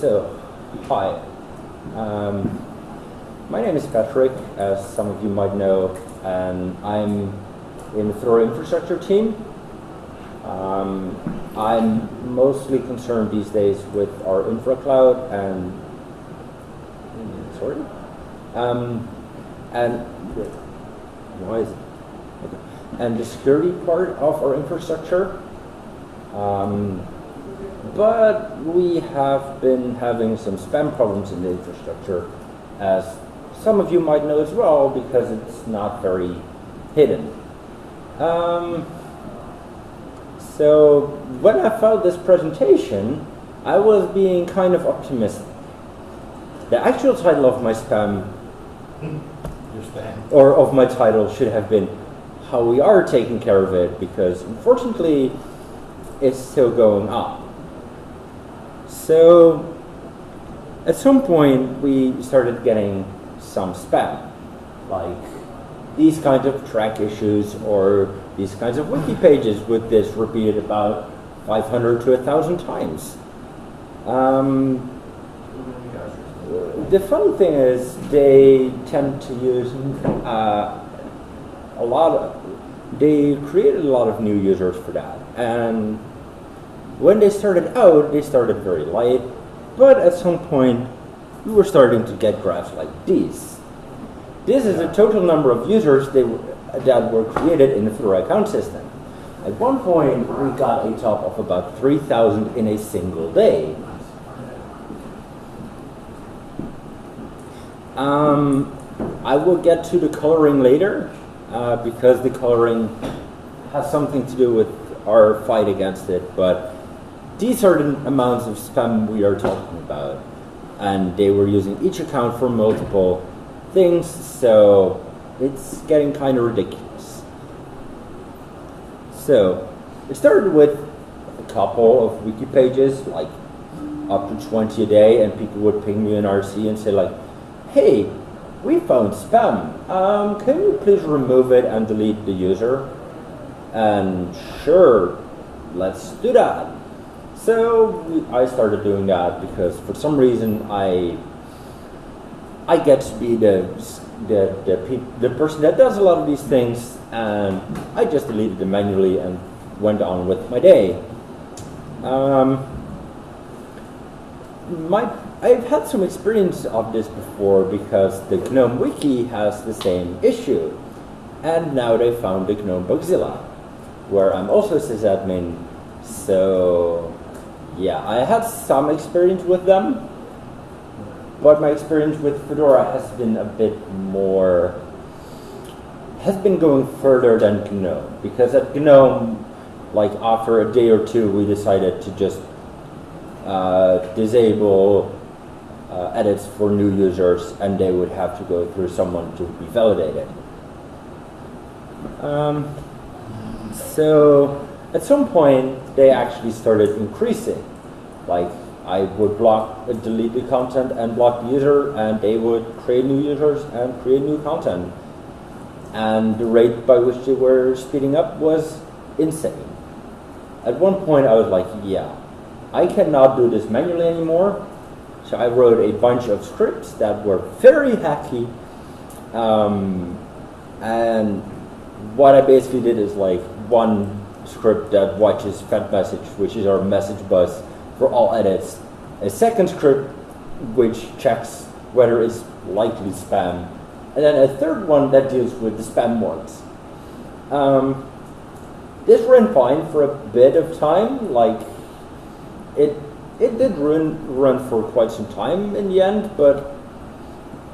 So, hi. Um, my name is Patrick, as some of you might know, and I'm in the Fedora infrastructure team. Um, I'm mostly concerned these days with our infra cloud and sorry, um, and why is it? Okay. And the security part of our infrastructure. Um, but we have been having some spam problems in the infrastructure, as some of you might know as well, because it's not very hidden. Um, so when I found this presentation, I was being kind of optimistic. The actual title of my spam, spam. or of my title, should have been how we are taking care of it, because unfortunately, it's still going on. So at some point we started getting some spam, like these kinds of Trac issues or these kinds of wiki pages with this repeated about 500 to 1,000 times. Um, the funny thing is they tend to use uh, a lot of, they created a lot of new users for that. And when they started out, they started very light, but at some point, we were starting to get graphs like these. This is the total number of users they, that were created in the Fedora account system. At one point, we got a top of about 3,000 in a single day. Um, I will get to the coloring later, uh, because the coloring has something to do with our fight against it, but these are the amounts of spam we are talking about. And they were using each account for multiple things, so it's getting kind of ridiculous. So, it started with a couple of wiki pages, like up to 20 a day, and people would ping me in RC and say like, hey, we found spam. Um, can you please remove it and delete the user? And sure, let's do that. So I started doing that because for some reason I I get to be the the the, the person that does a lot of these things, and I just deleted them manually and went on with my day. Um, my I've had some experience of this before because the GNOME wiki has the same issue, and now they found the GNOME Bugzilla, where I'm also sysadmin. So yeah, I had some experience with them, but my experience with Fedora has been a bit more, has been going further than GNOME, because at GNOME, like after a day or two, we decided to just uh, disable uh, edits for new users, and they would have to go through someone to be validated. Um, so at some point, they actually started increasing. Like I would block, uh, delete the content and block the user, and they would create new users and create new content. And the rate by which they were speeding up was insane. At one point, I was like, yeah, I cannot do this manually anymore. So I wrote a bunch of scripts that were very hacky. Um, and what I basically did is like one script that watches fedmsg, which is our message bus for all edits. A second script which checks whether it's likely spam. And then a third one that deals with the spam ones. Um, this ran fine for a bit of time, like it it did run run for quite some time in the end, but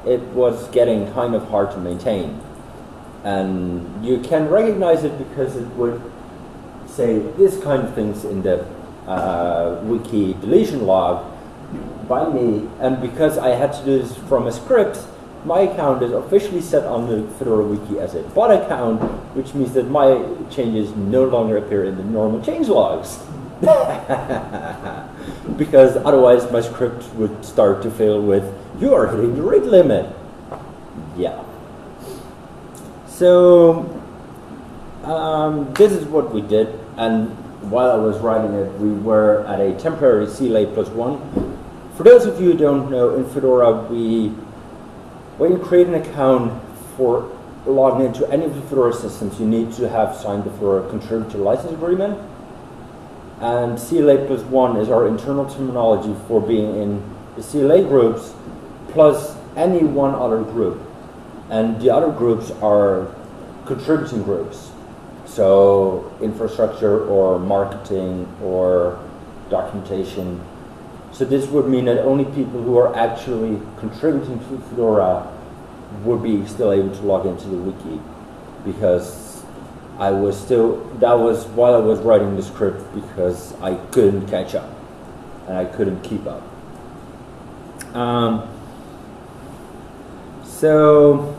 it was getting kind of hard to maintain. And you can recognize it because it would say this kind of things in the uh, wiki deletion log by me, and because I had to do this from a script, my account is officially set on the Fedora wiki as a bot account, which means that my changes no longer appear in the normal change logs. because otherwise my script would start to fail with, you are hitting the rate limit. Yeah. So, um, this is what we did, and while I was writing it, we were at a temporary CLA plus one for those of you who don't know, in Fedora, we, when you create an account for logging into any of the Fedora systems, you need to have signed the Fedora contributor license agreement. And CLA plus one is our internal terminology for being in the CLA groups plus any one other group. And the other groups are contributing groups. So infrastructure or marketing or documentation. So this would mean that only people who are actually contributing to Fedora would be still able to log into the wiki because I was still, that was while I was writing the script because I couldn't catch up and I couldn't keep up. Um, so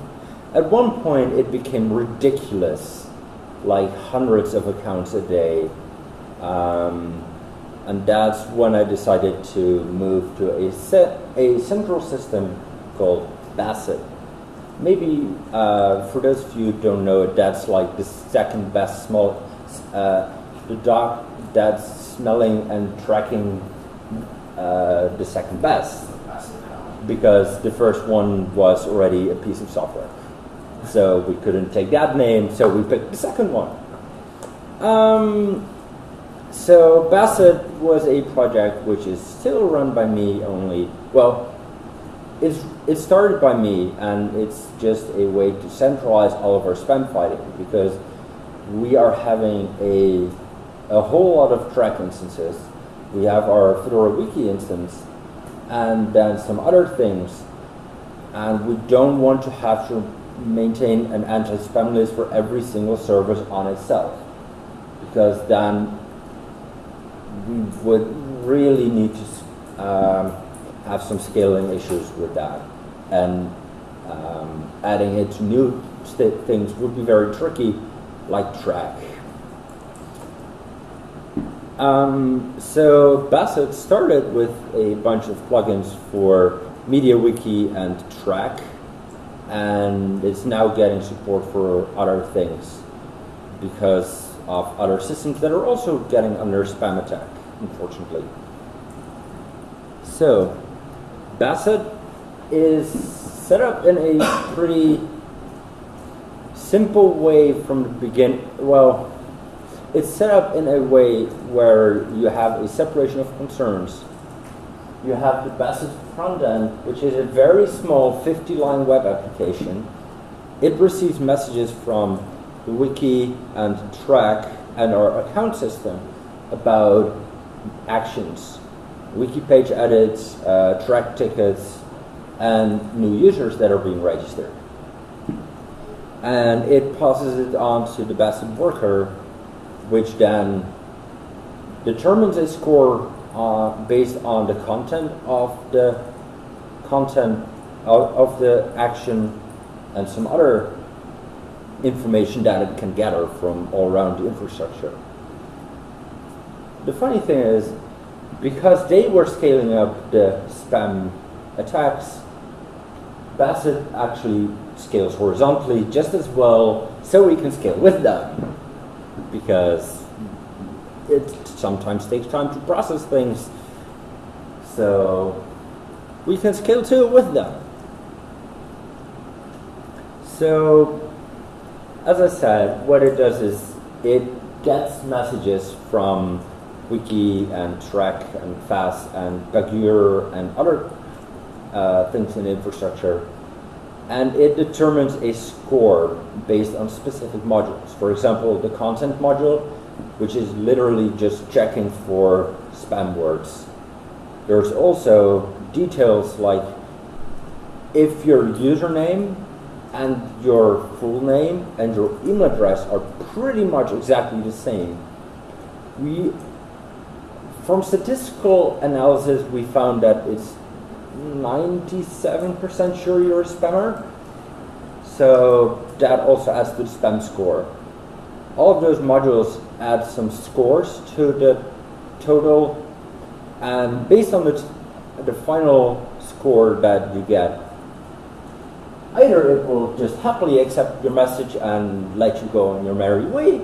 at one point it became ridiculous, like hundreds of accounts a day. Um, and that's when I decided to move to a, set, a central system called Basset. Maybe uh, for those of you who don't know it, that's like the second best small, uh, the dog that's smelling and tracking uh, the second best because the first one was already a piece of software. So we couldn't take that name, so we picked the second one. Um, so Basset was a project which is still run by me only. Well, it's, it started by me, and it's just a way to centralize all of our spam fighting because we are having a, a whole lot of Trac instances. We have our Fedora Wiki instance, and then some other things, and we don't want to have to maintain an anti-spam list for every single service on itself because then we would really need to um, have some scaling issues with that. And um, adding it to new things would be very tricky, like Trac. Um, so Basset started with a bunch of plugins for MediaWiki and Trac, and it's now getting support for other things because of other systems that are also getting under spam attack, unfortunately. So, Basset is set up in a pretty simple way from the beginning. Well, it's set up in a way where you have a separation of concerns. You have the Basset front end, which is a very small 50 line web application. It receives messages from the wiki and Trac and our account system about actions, wiki page edits, uh, Trac tickets, and new users that are being registered. And it passes it on to the Basset worker, which then determines a score uh, based on the content of the content of, the action and some other information that it can gather from all around the infrastructure. The funny thing is, because they were scaling up the spam attacks, Basset actually scales horizontally just as well, so we can scale with them. Because it sometimes takes time to process things, so we can scale too with them. So as I said, what it does is it gets messages from Wiki and Trac and FAS and Pagure and other uh, things in infrastructure, and it determines a score based on specific modules. For example, the content module, which is literally just checking for spam words. There's also details like if your username and your full name and your email address are pretty much exactly the same. We, from statistical analysis, we found that it's 97% sure you're a spammer. So that also adds to the spam score. All of those modules add some scores to the total, and based on the, the final score that you get, Either it will just happily accept your message and let you go on your merry way,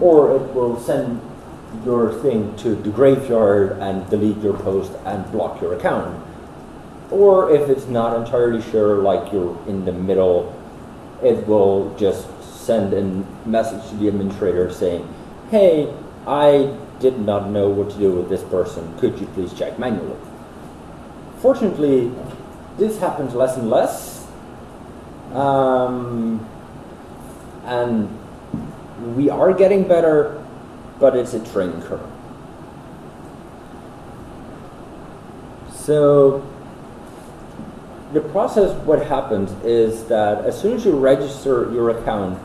or it will send your thing to the graveyard and delete your post and block your account. Or if it's not entirely sure, like you're in the middle, it will just send a message to the administrator saying, hey, I did not know what to do with this person. Could you please check manually? Fortunately, this happens less and less. Um, and we are getting better, but it's a training curve. So the process, what happens is that as soon as you register your account,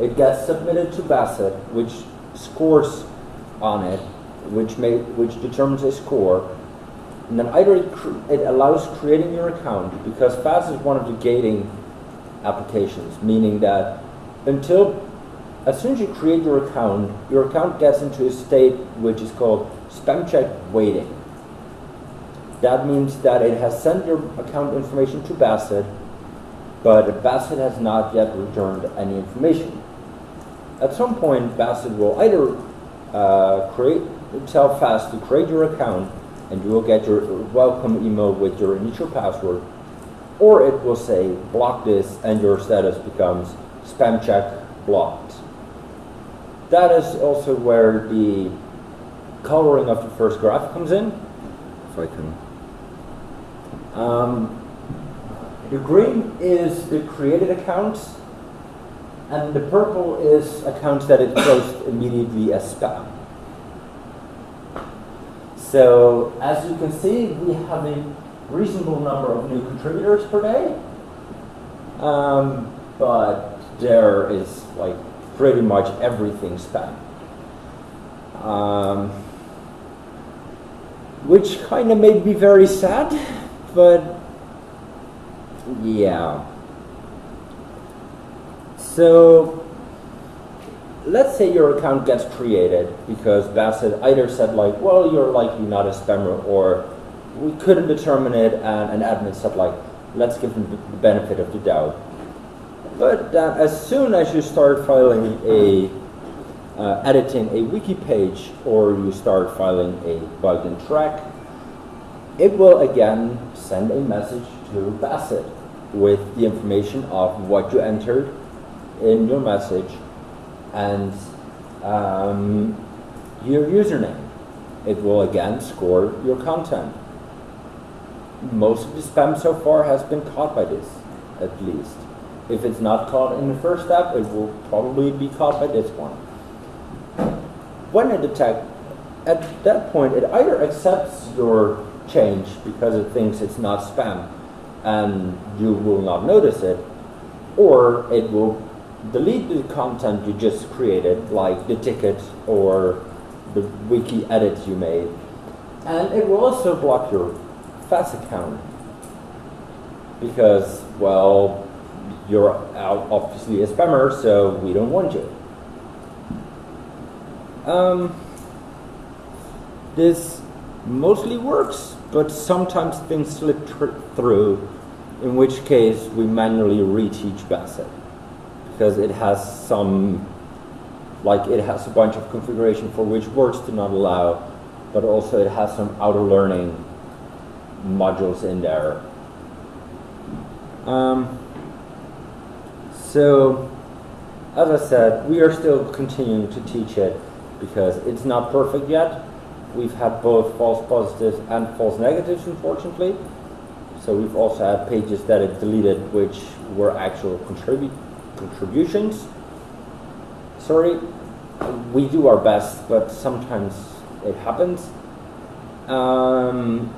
it gets submitted to Basset, which scores on it, which may, which determines a score. And then either it, it allows creating your account because FAS is one of the gating applications, meaning that until as soon as you create your account, your account gets into a state which is called spam check waiting. That means that it has sent your account information to Basset, but Basset has not yet returned any information. At some point, Basset will either uh, create tell FAS to create your account, and you will get your welcome email with your initial password, or it will say block this, and your status becomes spam check blocked. That is also where the coloring of the first graph comes in. If I can. Um, the green is the created accounts, and the purple is accounts that it closed immediately as spam. So as you can see, we have a reasonable number of new contributors per day, um, but there is like pretty much everything spam. Um, which kind of made me very sad, but yeah. So let's say your account gets created because Basset either said like, well, you're likely not a spammer, or we couldn't determine it, and an admin said like, let's give them the benefit of the doubt. But uh, as soon as you start filing a, uh, editing a wiki page or you start filing a bug in Trac, it will again send a message to Basset with the information of what you entered in your message and um, your username. It will again score your content. Most of the spam so far has been caught by this, at least. If it's not caught in the first step, it will probably be caught by this one. When it detects, at that point, it either accepts your change because it thinks it's not spam and you will not notice it, or it will delete the content you just created, like the ticket or the wiki edits you made, and it will also block your FAS account because, well, you're obviously a spammer, so we don't want you. Um, this mostly works, but sometimes things slip through, in which case we manually reteach Basset because it has some, like it has a bunch of configuration for which words do not allow, but also it has some outer learning modules in there. Um, so, as I said, we are still continuing to teach it because it's not perfect yet. We've had both false positives and false negatives, unfortunately. So we've also had pages that it deleted which were actual contribu contributions. Sorry, we do our best, but sometimes it happens. Um,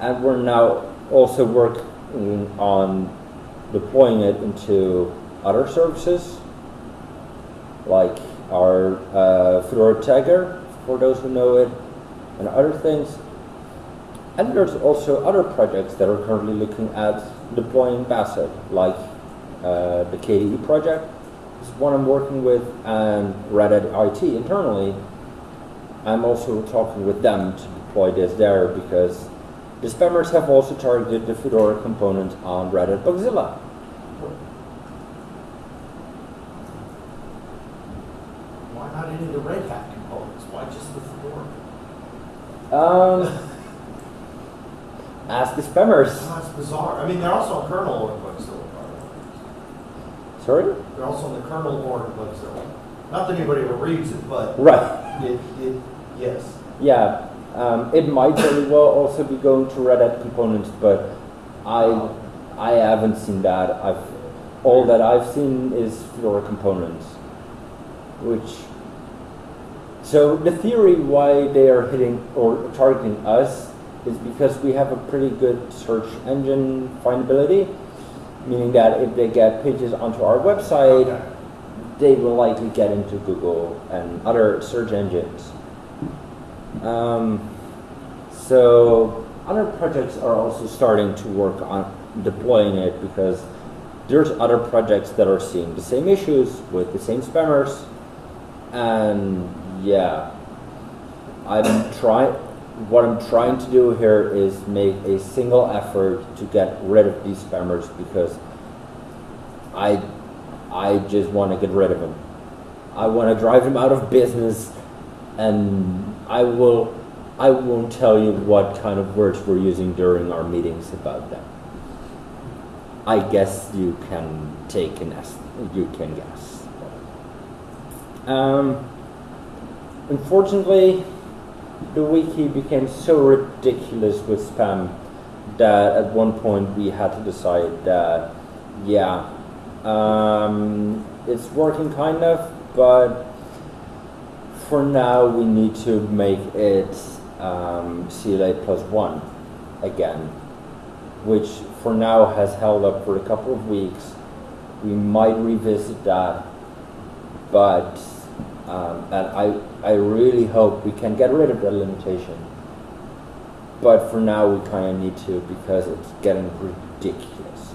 and we're now also working on deploying it into other services, like our uh, Fedora Tagger, for those who know it, and other things. And there's also other projects that are currently looking at deploying Basset, like uh, the KDE project is one I'm working with, and Red Hat IT internally. I'm also talking with them to deploy this there because the spammers have also targeted the Fedora component on Red Hat Bugzilla. Why not any of the Red Hat components? Why'd Um, ask the spammers. Oh, That's bizarre. I mean, they're also on kernel org Bugzilla, the. Sorry? They're also on the kernel org Bugzilla. Not that anybody ever reads it, but Right. it, it, yes. Yeah. Um, it might very well also be going to Red Hat components, but I I haven't seen that. I've all that I've seen is Fedora components, which. So the theory why they are hitting or targeting us is because we have a pretty good search engine findability, meaning that if they get pages onto our website, Okay. they will likely get into Google and other search engines. Um, so other projects are also starting to work on deploying it because there's other projects that are seeing the same issues with the same spammers, and yeah, I'm trying. What I'm trying to do here is make a single effort to get rid of these spammers because I I just want to get rid of them. I want to drive them out of business, and I will. I won't tell you what kind of words we're using during our meetings about them. I guess you can take an you can guess. Um, unfortunately, the wiki became so ridiculous with spam that at one point we had to decide that, yeah, um, it's working kind of, but for now we need to make it um, CLA plus one again, which for now has held up for a couple of weeks. We might revisit that, but um, and I I really hope we can get rid of that limitation. But for now, we kind of need to because it's getting ridiculous.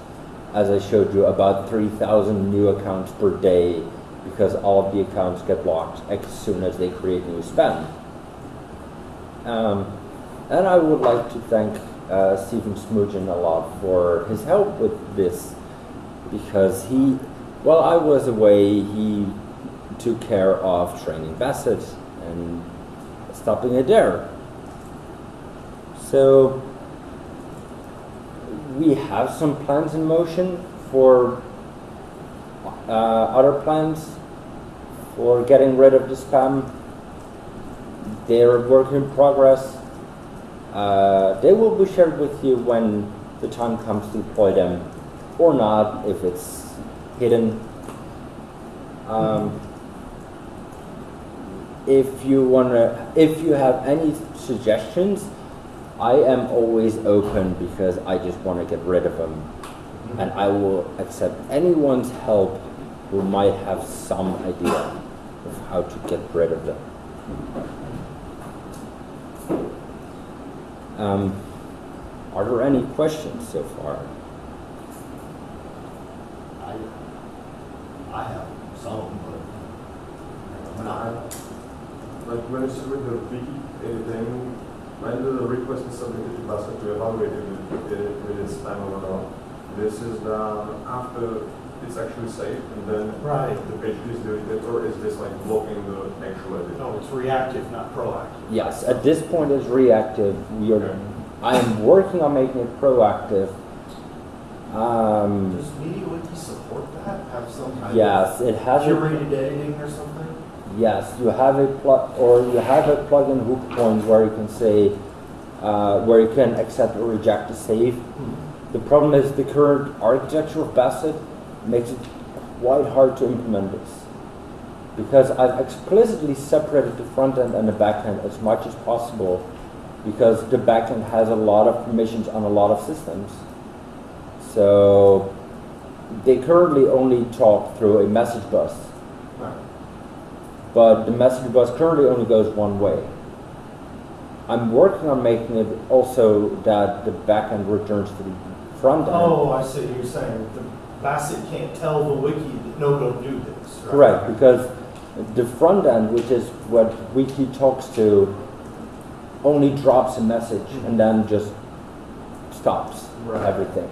As I showed you, about 3,000 new accounts per day because all of the accounts get blocked as soon as they create new spam. Um, and I would like to thank uh, Stephen Smoogen a lot for his help with this because he, while I was away, he took care of training Basset and stopping it there. So we have some plans in motion for uh, other plans for getting rid of the spam. They're work in progress. Uh, they will be shared with you when the time comes to deploy them, or not if it's hidden. Um, if you wanna, if you have any suggestions, I am always open because I just want to get rid of them, and I will accept anyone's help who might have some idea of how to get rid of them. Um, are there any questions so far? I, I have some, but when not. Like when you submit the wiki, anything, when the request is submitted to Basset to evaluate if it, if it is spam or not, this is done after it's actually saved and then Right. the page is deleted, or is this like blocking the actual edit? No, it's reactive, not proactive. Yes, at this point it's reactive. We are, Okay. I am working on making it proactive. Um, Does MediaWiki support that? Have some kind yes, it of has a curated editing or something? Yes, you have a plug, or you have a plugin hook point where you can say, uh, where you can accept or reject a save. The problem is the current architecture of Basset makes it quite hard to implement this. Because I've explicitly separated the front end and the back end as much as possible because the back end has a lot of permissions on a lot of systems. So they currently only talk through a message bus. But the message bus currently only goes one way. I'm working on making it also that the backend returns to the front end. Oh, I see, you're saying the Basset can't tell the wiki that no, don't do this. right? Correct, because the front end, which is what Wiki talks to, only drops a message and then just stops Right. everything.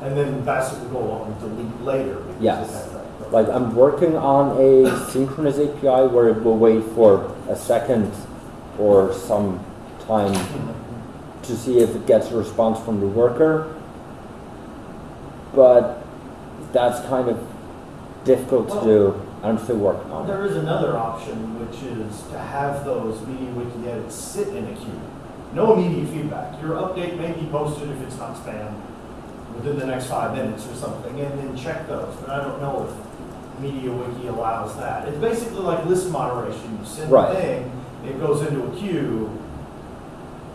And then Basset will go on and delete later. because it Yes. Like I'm working on a synchronous API where it will wait for a second or some time to see if it gets a response from the worker. But that's kind of difficult to do. I'm still working on it. There is another option, which is to have those MediaWiki edits sit in a queue. No immediate feedback. Your update may be posted if it's not spam within the next five minutes or something, and then check those. But I don't know if MediaWiki allows that. It's basically like list moderation. You send Right. a thing, it goes into a queue.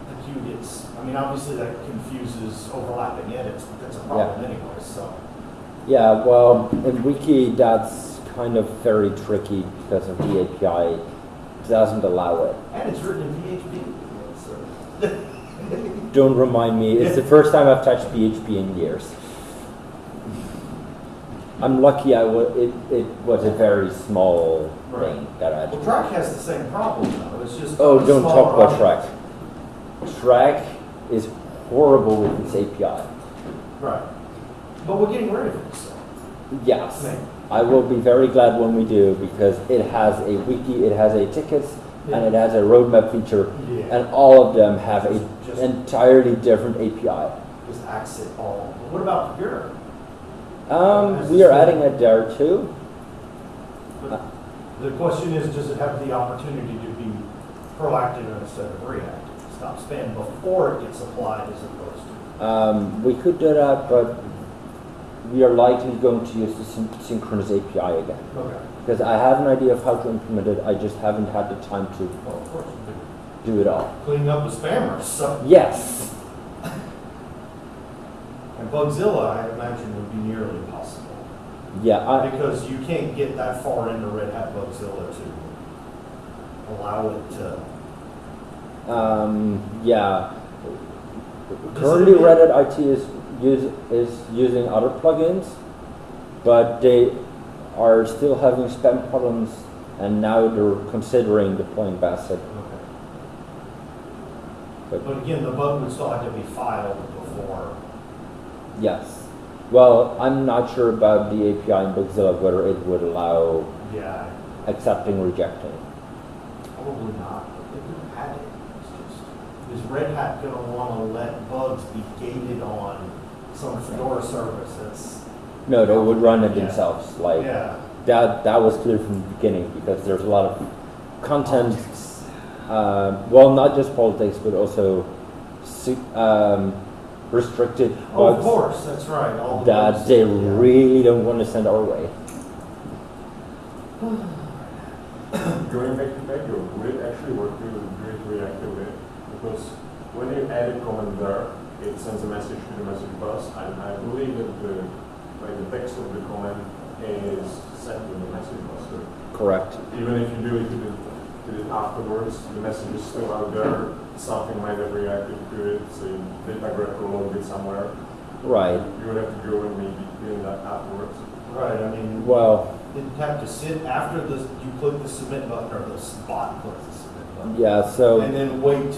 The queue gets, I mean, obviously that confuses overlapping edits, but that's a problem anyway, so. Yeah, well, in Wiki, that's kind of very tricky because of the API. Doesn't allow it. And it's written in PHP. Don't remind me. It's the first time I've touched PHP in years. I'm lucky. I it, it was a very small Right. thing that I. Well, Trac has the same problem though, it's just. Oh, don't talk about Trac. Trac is horrible with its API. Right. But we're getting rid of it, so. Yes. Maybe. I will be very glad when we do because it has a wiki, it has a tickets, and it has a roadmap feature, Yeah. and all of them have a Just- entirely different API. Just axe it all. But what about Pagure? Um, we are adding it there too. The question is, does it have the opportunity to be proactive instead of reactive? Stop spam before it gets applied as opposed to. Um, we could do that, but we are likely going to use the syn- synchronous API again. Okay. Because I have an idea of how to implement it, I just haven't had the time to Well, do it all. could clean up the spammers, so. Yes. Bugzilla, I imagine, would be nearly impossible. Yeah, I, Because you can't get that far into Red Hat Bugzilla to allow it to. um, yeah. Currently, it- Red Hat IT is use, is using other plugins, but they are still having spam problems, and now they're considering deploying Basset. But But again, the bug would still have to be filed before. Yes, well, I'm not sure about the API in Bugzilla whether it would allow Yeah, accepting, rejecting. probably not, but they could have had it. It's just, is Red Hat gonna wanna let bugs be gated on some Fedora service that's, No, they would run it Yeah. themselves. Like yeah. that. That was clear from the beginning because there's a lot of content. Uh, well, not just politics, but also um, restricted Oh, of course, that's right, all the that bugs, they yeah. really don't want to send our way. Going back to back, your would it actually work to do it reactively? Because when you add a comment there, it sends a message to the message bus, and I believe that the, like the text of the comment is sent to the message bus. So Correct. even if you do it, to the, to it afterwards, the message is still out there, something might have reacted to it, so you data grab or load it somewhere. Right. You would have to go and maybe clean that afterwards. Right, I mean, Well, didn't have to sit after the, you click the submit button, or the spot clicks the submit button. yeah. So And then wait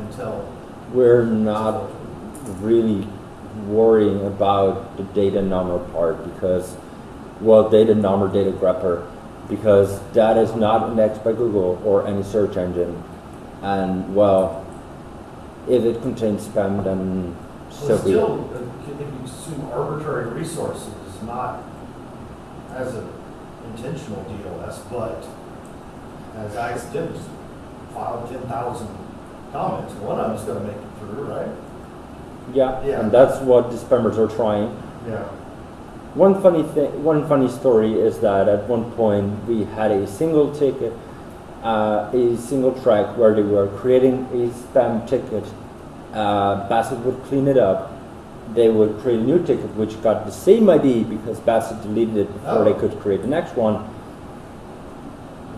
until. we're not really worrying about the datanommer part because, well, datanommer, data grabber, because that is not indexed by Google or any search engine. And, well, if it contains spam, then so Well, be it. still, uh, if you consume arbitrary resources, not as an intentional DOS, but as accidents, filed ten thousand comments, one of them's gonna make it through, right? Yeah, Yeah. and that's what the spammers are trying. Yeah. One funny thing, one funny story is that at one point we had a single ticket, uh, a single Trac where they were creating a spam ticket. Uh, Basset would clean it up. They would create a new ticket which got the same ID because Basset deleted it before they Oh. could create the next one.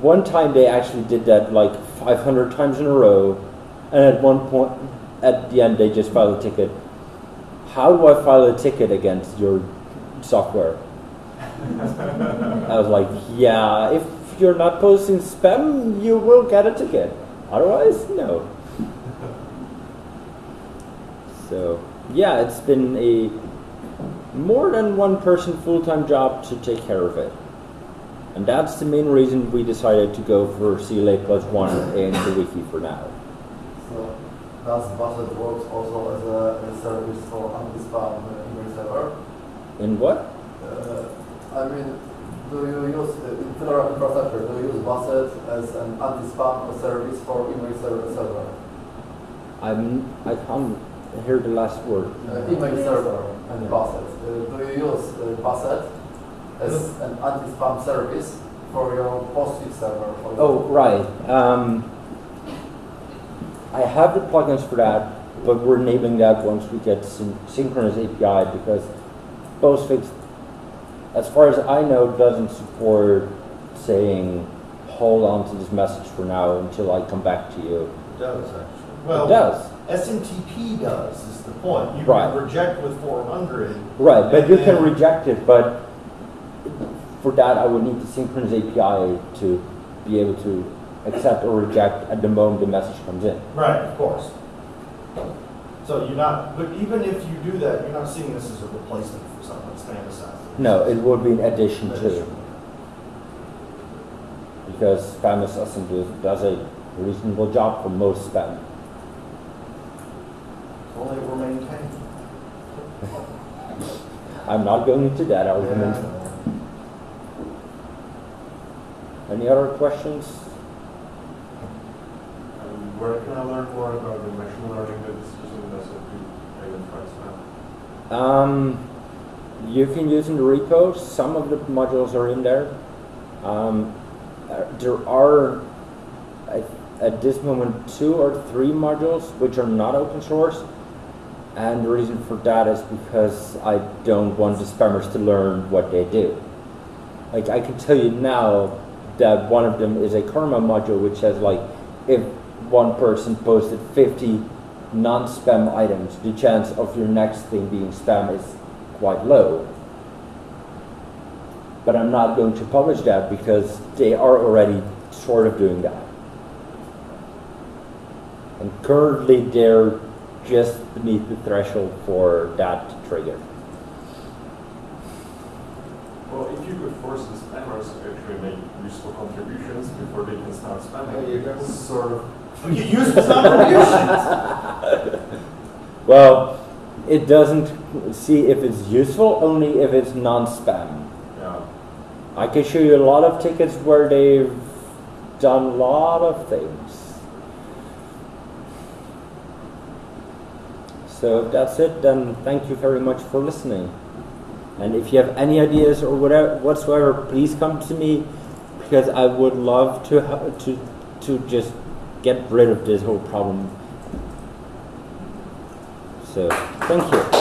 One time they actually did that like 500 times in a row, and at one point, at the end, they just filed a ticket. How do I file a ticket against your software? I was like, yeah, if you're not posting spam, you will get a ticket. Otherwise, no. So, yeah, it's been a more than one person full time job to take care of it. And that's the main reason we decided to go for CLA plus one in the wiki for now. So does Basset works also as a, a service for anti-spam uh, email server? In what? Uh, I mean, do you use uh, in Fedora infrastructure? Do you use Basset as an anti-spam service for email server? server? I'm, I can't hear the last word. Uh, email server and Basset. Uh, do you use uh, Basset as an anti-spam service for your PostFix server? For Oh, right. Um, I have the plugins for that, but we're enabling that once we get syn- synchronous API because Postfix, as far as I know, doesn't support saying, hold on to this message for now until I come back to you. It does actually. It Well, does. SMTP does, is the point. You Right. can reject with four hundred. Right, but you can reject it, but for that I would need the synchronous API to be able to accept or reject at the moment the message comes in. Right, of course. So you're not, but even if you do that, you're not seeing this as a replacement for something that's SpamAssassin. No, it would be in addition to, because SpamAssassin does, a reasonable job for most spam. Only we're maintaining. I'm not going into that argument. Any other questions? And where can I learn more about the machine learning that is using this to identify spam? Um, you can use in the repo. Some of the modules are in there. Um, there are, I, at this moment, two or three modules which are not open source. And the reason for that is because I don't want the spammers to learn what they do. Like I can tell you now that one of them is a karma module which says like if one person posted 50 non-spam items, the chance of your next thing being spam is quite low. But I'm not going to publish that because they are already sort of doing that. And currently they're just beneath the threshold for that trigger. Well, if you could force the spammers to actually make useful contributions before they can start spamming, There you go. sort of Useful contributions. Well, it doesn't see if it's useful only if it's non-spam. yeah. I can show you a lot of tickets where they've done a lot of things. So if that's it, then thank you very much for listening. And if you have any ideas or whatever whatsoever, please come to me because I would love to to to just get rid of this whole problem. So thank you.